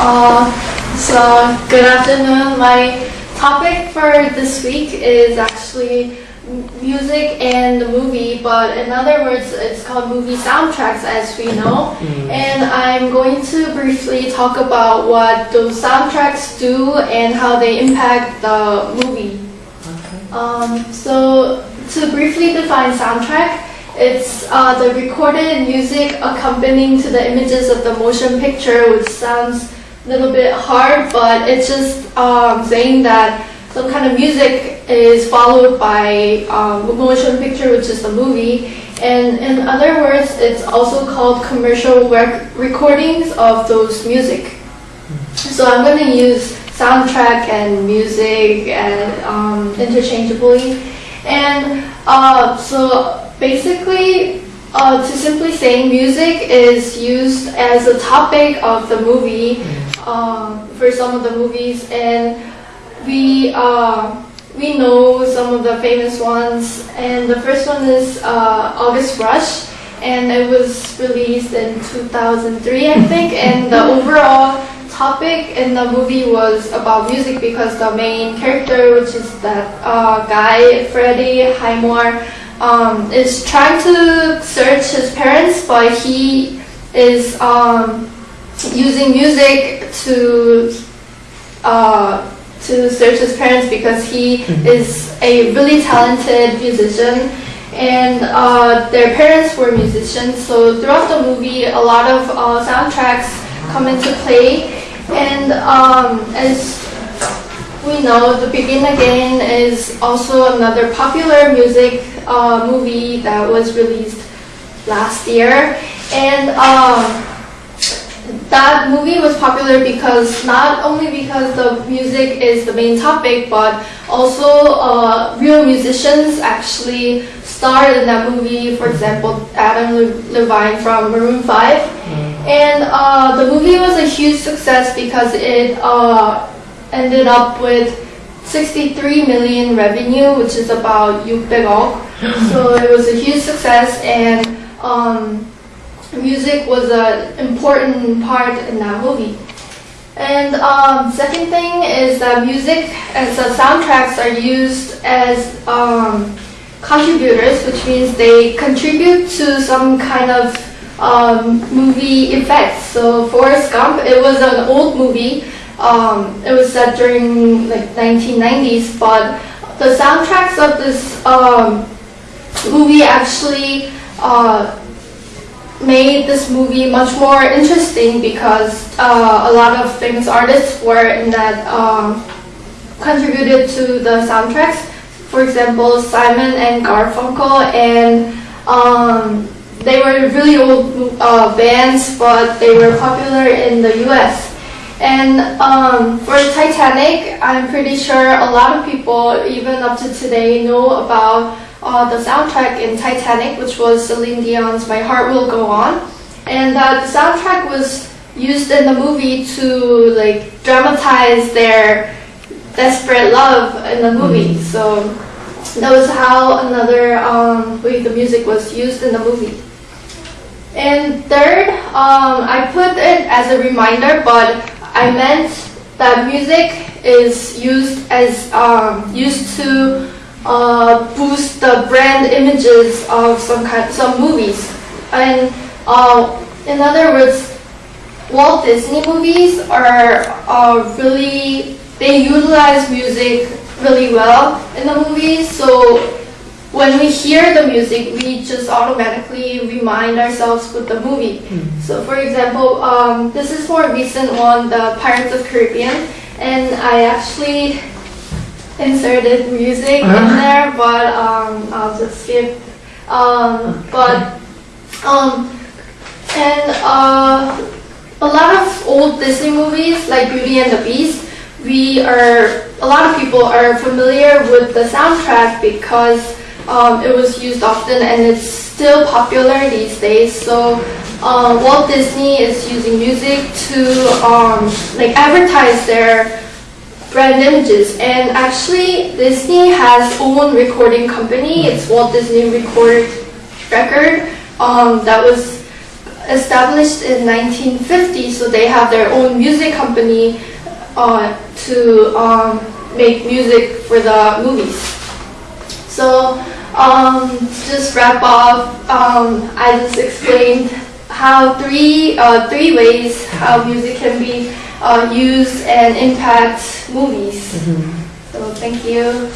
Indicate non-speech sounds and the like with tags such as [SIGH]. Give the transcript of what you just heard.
Uh, so, good afternoon. My topic for this week is actually music and the movie, but in other words, it's called movie soundtracks as we know. And I'm going to briefly talk about what those soundtracks do and how they impact the movie. Um, so, to briefly define soundtrack, it's uh, the recorded music accompanying to the images of the motion picture, which sounds little bit hard, but it's just um, saying that some kind of music is followed by um, motion picture, which is the movie. And in other words, it's also called commercial rec- recordings of those music. So I'm going to use soundtrack and music and um, interchangeably. And uh, so basically, uh, to simply say, music is used as a topic of the movie um, for some of the movies, and we uh, we know some of the famous ones. And the first one is uh, August Rush, and it was released in 2003, I think. And the overall topic in the movie was about music because the main character, which is that uh, guy Freddie Highmore, um, is trying to search his parents, but he is um, using music to uh, to search his parents because he is a really talented musician and uh, their parents were musicians. So throughout the movie a lot of uh, soundtracks come into play and um, as we know the begin again is also another popular music uh, movie that was released last year. And um, that movie was popular because not only because the music is the main topic, but also uh, real musicians actually starred in that movie. For example, Adam Levine from Maroon Five, and uh, the movie was a huge success because it uh, ended up with 63 million revenue, which is about 600억. [GASPS] so it was a huge success and. Um, music was an important part in that movie. And um, second thing is that music and the soundtracks are used as um, contributors, which means they contribute to some kind of um, movie effects. So Forrest Gump, it was an old movie. Um, it was set during like 1990s, but the soundtracks of this um, movie actually uh, made this movie much more interesting because uh, a lot of famous artists were in that um, contributed to the soundtracks. For example, Simon and Garfunkel, and um, they were really old uh, bands, but they were popular in the U.S. And um, for Titanic, I'm pretty sure a lot of people, even up to today, know about uh, the soundtrack in Titanic, which was Celine Dion's "My Heart Will Go On," and uh, the soundtrack was used in the movie to like dramatize their desperate love in the movie. So that was how another um, way the music was used in the movie. And third, um, I put it as a reminder, but I meant that music is used as um, used to uh, boost the brand images of some kind, some movies. And uh, in other words, Walt Disney movies are uh, really they utilize music really well in the movies. So when we hear the music, we just automatically remind ourselves with the movie. So for example, um, this is more recent one, the Pirates of Caribbean, and I actually inserted music in there, but um, I'll just skip. Um, but um, and uh, a lot of old Disney movies like Beauty and the Beast, we are a lot of people are familiar with the soundtrack because um, it was used often and it's still popular these days. So uh, Walt Disney is using music to um, like advertise their brand images. And actually, Disney has own recording company. It's Walt Disney Record Record. Um, that was established in 1950, so they have their own music company uh, to um, make music for the movies. So um, just wrap up, um, I just explained how three uh, three ways how music can be uh, used and impact movies. So thank you.